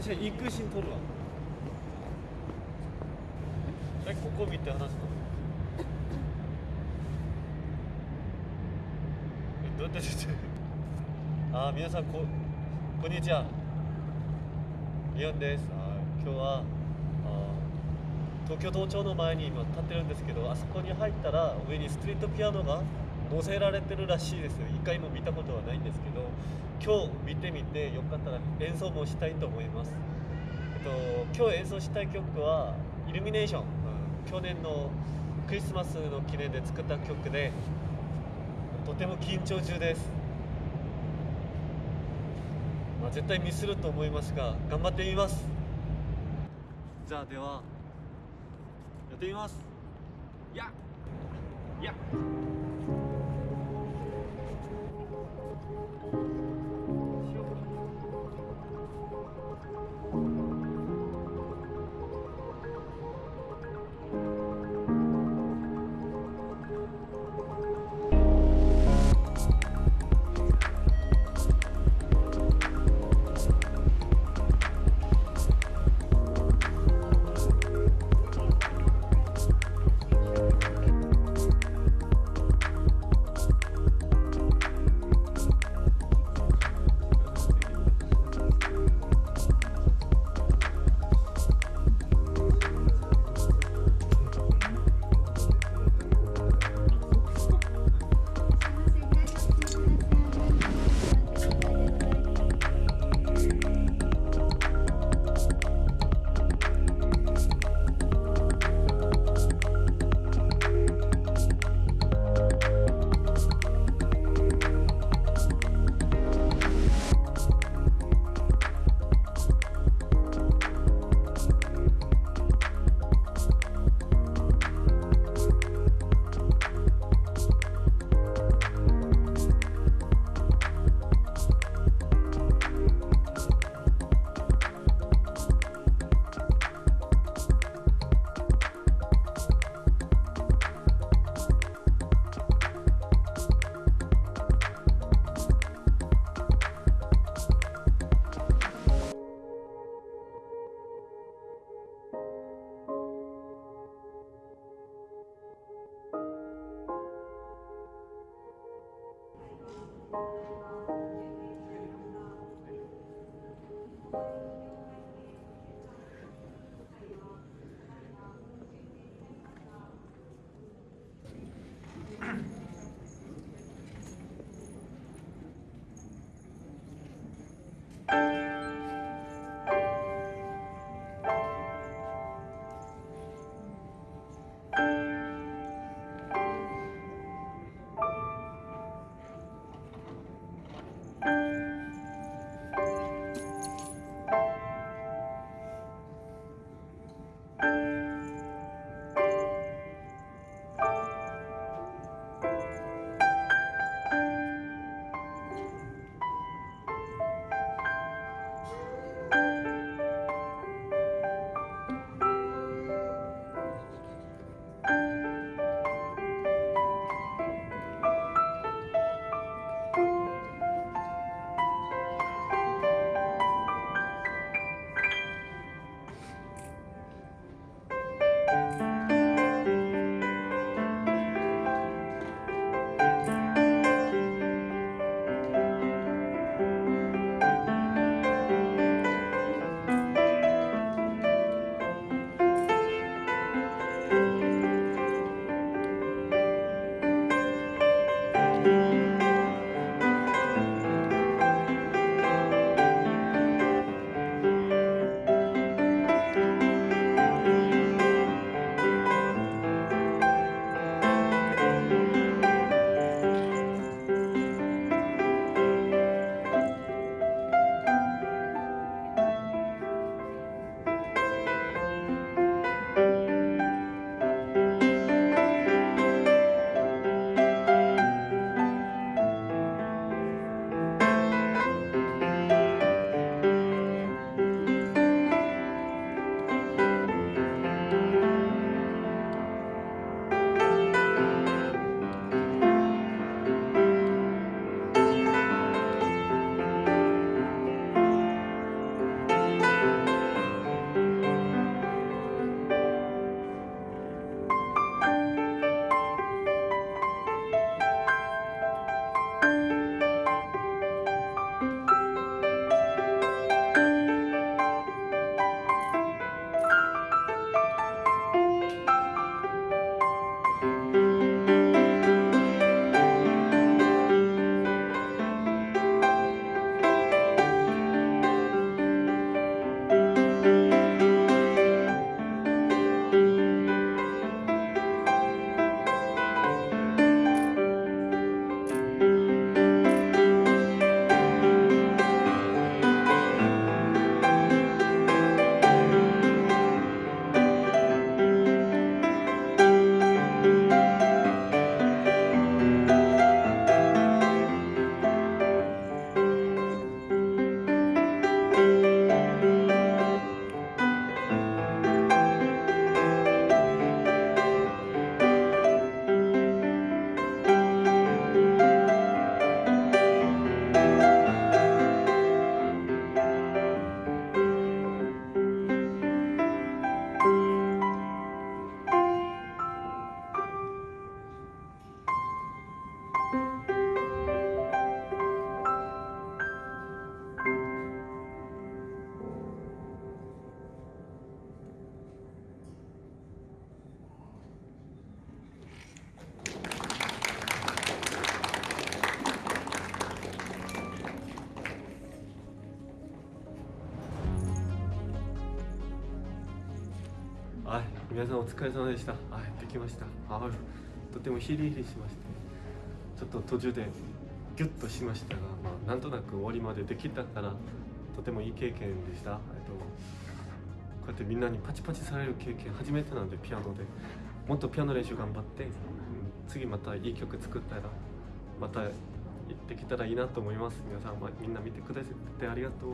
私は行くシーン撮るわ。えここ見て話すの？えどうやって出てるあ皆さんここんにちは。リオンです。あ今日はあ東京都庁の前に今立ってるんですけどあそこに入ったら上にストリートピアノが載せられてるらしいですよ。一回も見たことはないんですけど今日見てみてよかったら演奏もしたいと思います、えっと、今日演奏したい曲は「イルミネーション」去年のクリスマスの記念で作った曲でとても緊張中です、まあ、絶対ミスると思いますが頑張ってみます。じゃあではやってみます。やっ。やっ。Bye. 皆さんお疲れ様でした。あできました。あとてもヒリヒリしまして。ちょっと途中でギュッとしましたが、まあ、なんとなく終わりまでできたからとてもいい経験でした、えっと、こうやってみんなにパチパチされる経験初めてなんでピアノで。もっとピアノ練習頑張って、次またいい曲作ったらまたできたらいいなと思います。皆さん、まあみんな見てくださってありがとう。